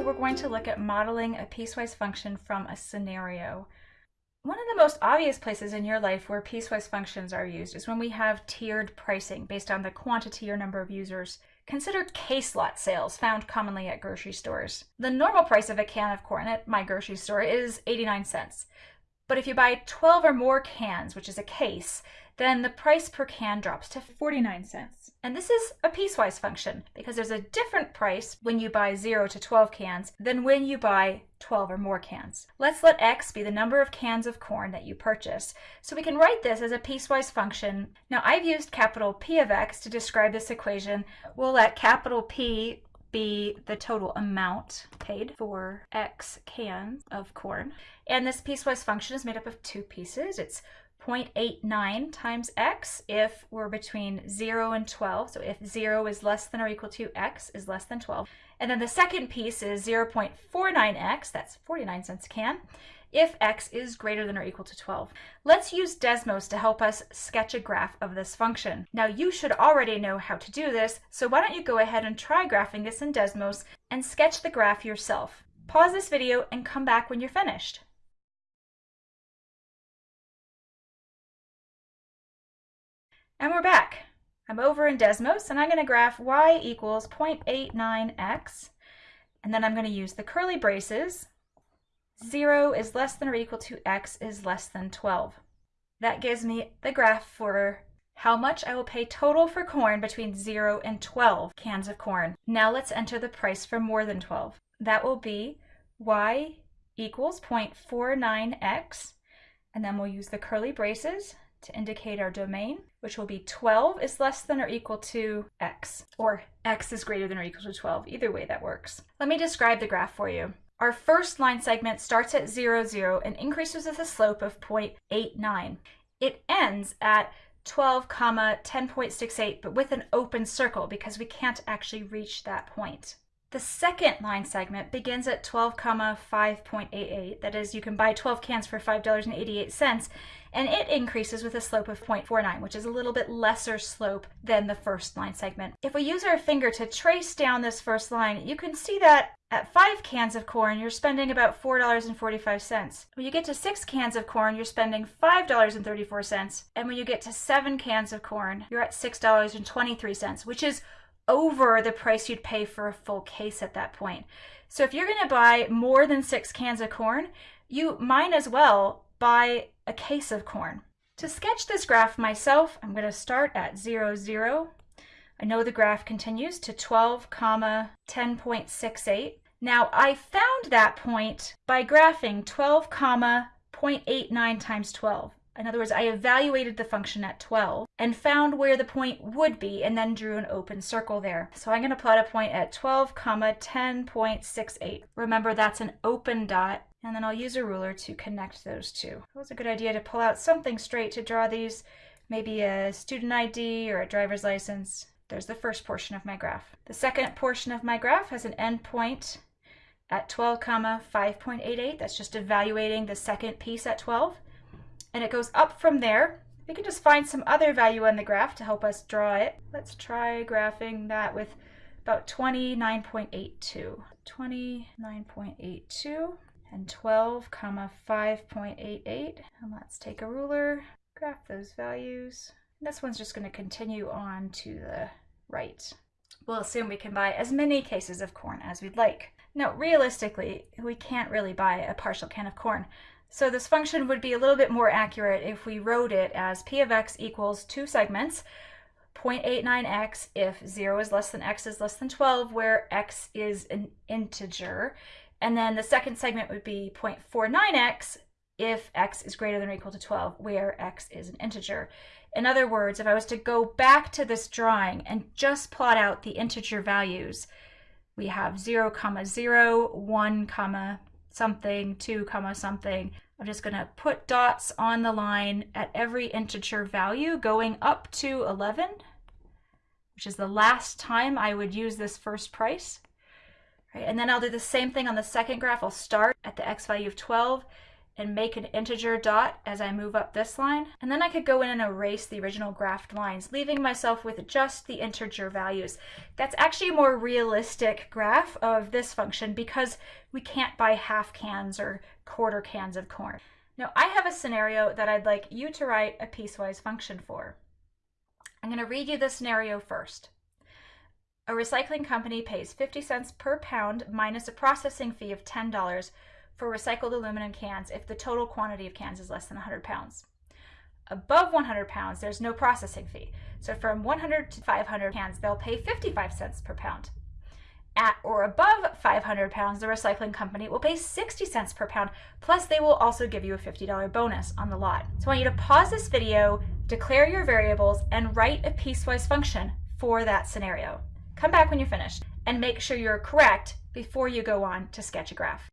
we're going to look at modeling a piecewise function from a scenario. One of the most obvious places in your life where piecewise functions are used is when we have tiered pricing based on the quantity or number of users. Consider case lot sales found commonly at grocery stores. The normal price of a can of corn at my grocery store is 89 cents. But if you buy 12 or more cans, which is a case, then the price per can drops to 49 cents. And this is a piecewise function because there's a different price when you buy 0 to 12 cans than when you buy 12 or more cans. Let's let x be the number of cans of corn that you purchase. So we can write this as a piecewise function. Now I've used capital P of x to describe this equation. We'll let capital P be the total amount paid for x cans of corn. And this piecewise function is made up of two pieces. It's 0.89 times x if we're between 0 and 12. So if 0 is less than or equal to x is less than 12. And then the second piece is 0.49x, that's 49 cents a can, if x is greater than or equal to 12. Let's use Desmos to help us sketch a graph of this function. Now you should already know how to do this, so why don't you go ahead and try graphing this in Desmos and sketch the graph yourself. Pause this video and come back when you're finished. And we're back. I'm over in Desmos and I'm going to graph y equals 0.89x and then I'm going to use the curly braces. 0 is less than or equal to x is less than 12. That gives me the graph for how much I will pay total for corn between 0 and 12 cans of corn. Now let's enter the price for more than 12. That will be y equals 0.49x and then we'll use the curly braces to indicate our domain, which will be 12 is less than or equal to x, or x is greater than or equal to 12. Either way that works. Let me describe the graph for you. Our first line segment starts at 0, 0 and increases with a slope of 0.89. It ends at 12 comma 10.68 but with an open circle because we can't actually reach that point. The second line segment begins at 12 comma 5.88 that is you can buy 12 cans for $5.88 and it increases with a slope of 0.49, which is a little bit lesser slope than the first line segment. If we use our finger to trace down this first line, you can see that at five cans of corn, you're spending about $4.45. When you get to six cans of corn, you're spending $5.34. And when you get to seven cans of corn, you're at $6.23, which is over the price you'd pay for a full case at that point. So if you're going to buy more than six cans of corn, you might as well buy a case of corn. To sketch this graph myself, I'm going to start at 0, 0. I know the graph continues to 12, comma 10.68. Now I found that point by graphing 12, comma 0.89 times 12. In other words, I evaluated the function at 12 and found where the point would be and then drew an open circle there. So I'm going to plot a point at 12, comma 10.68. Remember that's an open dot and then I'll use a ruler to connect those two. It was a good idea to pull out something straight to draw these, maybe a student ID or a driver's license. There's the first portion of my graph. The second portion of my graph has an endpoint at 12 comma 5.88. That's just evaluating the second piece at 12. And it goes up from there. We can just find some other value on the graph to help us draw it. Let's try graphing that with about 29.82. 29.82 and 12 comma 5.88 and let's take a ruler graph those values this one's just going to continue on to the right we'll assume we can buy as many cases of corn as we'd like now realistically we can't really buy a partial can of corn so this function would be a little bit more accurate if we wrote it as p of x equals two segments 0.89x if 0 is less than x is less than 12, where x is an integer, and then the second segment would be 0.49x if x is greater than or equal to 12, where x is an integer. In other words, if I was to go back to this drawing and just plot out the integer values, we have 0, comma 0, 1, comma something, 2, comma something. I'm just going to put dots on the line at every integer value going up to 11, which is the last time I would use this first price. Right? And then I'll do the same thing on the second graph. I'll start at the x value of 12 and make an integer dot as I move up this line. And then I could go in and erase the original graphed lines, leaving myself with just the integer values. That's actually a more realistic graph of this function because we can't buy half cans or quarter cans of corn. Now I have a scenario that I'd like you to write a piecewise function for. I'm going to read you the scenario first. A recycling company pays 50 cents per pound minus a processing fee of $10 for recycled aluminum cans if the total quantity of cans is less than 100 pounds. Above 100 pounds, there's no processing fee. So from 100 to 500 cans, they'll pay 55 cents per pound. At or above 500 pounds, the recycling company will pay 60 cents per pound, plus they will also give you a $50 bonus on the lot. So I want you to pause this video, declare your variables, and write a piecewise function for that scenario. Come back when you're finished and make sure you're correct before you go on to sketch a graph.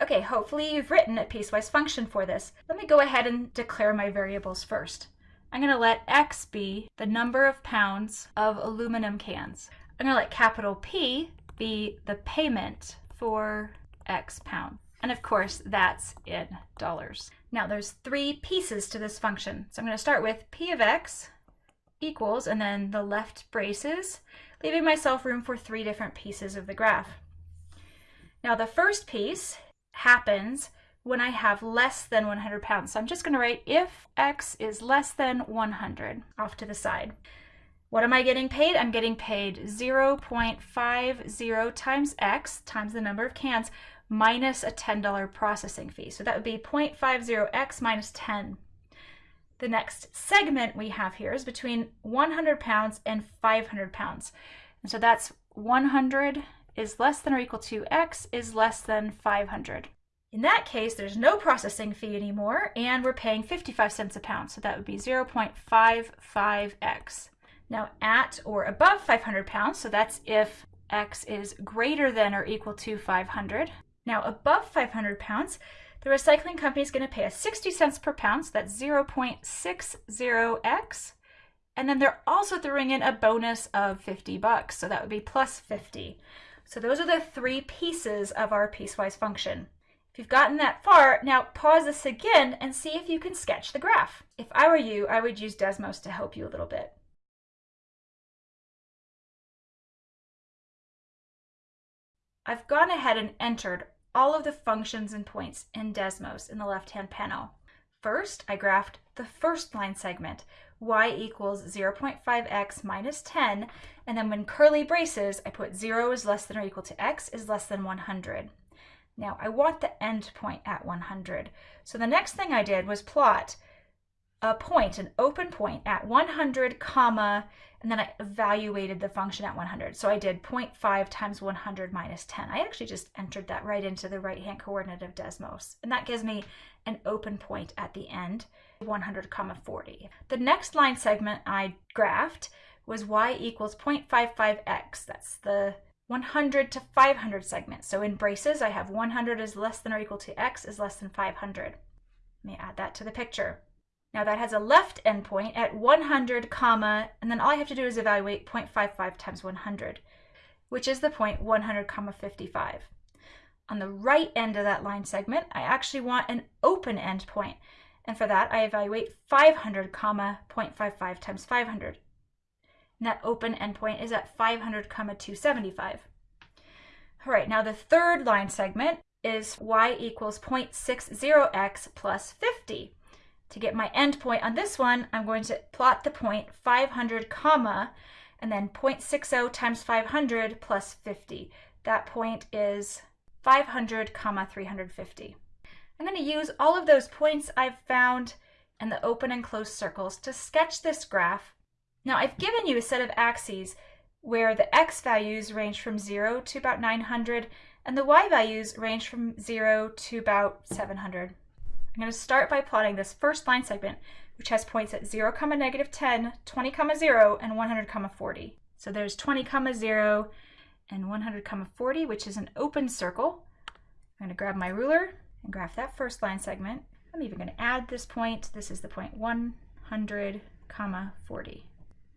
Okay, hopefully you've written a piecewise function for this. Let me go ahead and declare my variables first. I'm going to let x be the number of pounds of aluminum cans. I'm going to let capital P be the payment for x pound. And of course, that's in dollars. Now there's three pieces to this function. So I'm going to start with p of x equals, and then the left braces, leaving myself room for three different pieces of the graph. Now the first piece happens when I have less than 100 pounds. So I'm just going to write if x is less than 100 off to the side. What am I getting paid? I'm getting paid 0.50 times x times the number of cans minus a $10 processing fee. So that would be 0.50x minus 10. The next segment we have here is between 100 pounds and 500 pounds. And so that's 100 is less than or equal to x is less than 500. In that case, there's no processing fee anymore, and we're paying 55 cents a pound, so that would be 0.55x. Now at or above 500 pounds, so that's if x is greater than or equal to 500. Now above 500 pounds, the recycling company is going to pay us 60 cents per pound, so that's 0.60x. And then they're also throwing in a bonus of 50 bucks, so that would be plus 50. So those are the three pieces of our piecewise function. If you've gotten that far, now pause this again and see if you can sketch the graph. If I were you, I would use Desmos to help you a little bit. I've gone ahead and entered all of the functions and points in Desmos in the left-hand panel. First, I graphed the first line segment, y equals 0.5x minus 10, and then when curly braces, I put 0 is less than or equal to x is less than 100. Now I want the end point at 100. So the next thing I did was plot a point, an open point at 100 comma, and then I evaluated the function at 100. So I did 0.5 times 100 minus 10. I actually just entered that right into the right-hand coordinate of Desmos. And that gives me an open point at the end, 100 comma 40. The next line segment I graphed was y equals 0.55x. That's the 100 to 500 segments. So in braces, I have 100 is less than or equal to x is less than 500. Let me add that to the picture. Now that has a left endpoint at 100 comma, and then all I have to do is evaluate 0.55 times 100, which is the point 100 comma 55. On the right end of that line segment, I actually want an open endpoint. And for that, I evaluate 500 comma 0.55 times 500. That open endpoint is at 500 comma 275. All right, now the third line segment is y equals 0.60x plus 50. To get my endpoint on this one, I'm going to plot the point 500 comma and then 0.60 times 500 plus 50. That point is 500 comma 350. I'm going to use all of those points I've found in the open and closed circles to sketch this graph now I've given you a set of axes where the x values range from 0 to about 900 and the y values range from 0 to about 700. I'm going to start by plotting this first line segment which has points at 0, comma negative 10, 20, comma 0, and 100, comma 40. So there's 20, comma 0 and 100, comma 40 which is an open circle. I'm going to grab my ruler and graph that first line segment. I'm even going to add this point. This is the point 100, comma 40.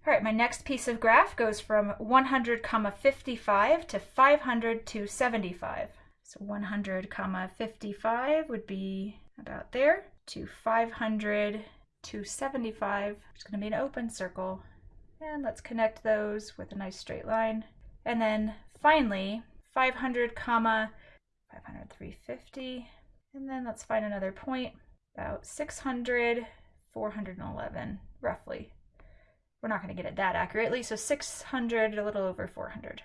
All right, my next piece of graph goes from 100 comma 55 to 500 to 75. So 100 comma 55 would be about there to 500 to 75. It's going to be an open circle. And let's connect those with a nice straight line. And then finally, 500 comma 500, 350. And then let's find another point, about 600, 411, roughly. We're not going to get it that accurately, so 600, a little over 400.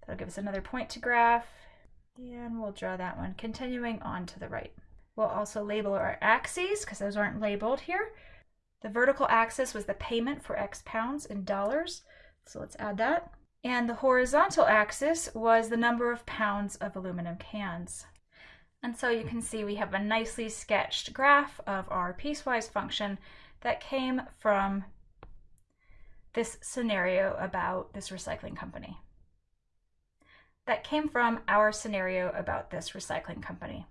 That'll give us another point to graph, and we'll draw that one, continuing on to the right. We'll also label our axes, because those aren't labeled here. The vertical axis was the payment for X pounds in dollars, so let's add that. And the horizontal axis was the number of pounds of aluminum cans. And so you can see we have a nicely sketched graph of our piecewise function that came from this scenario about this recycling company. That came from our scenario about this recycling company.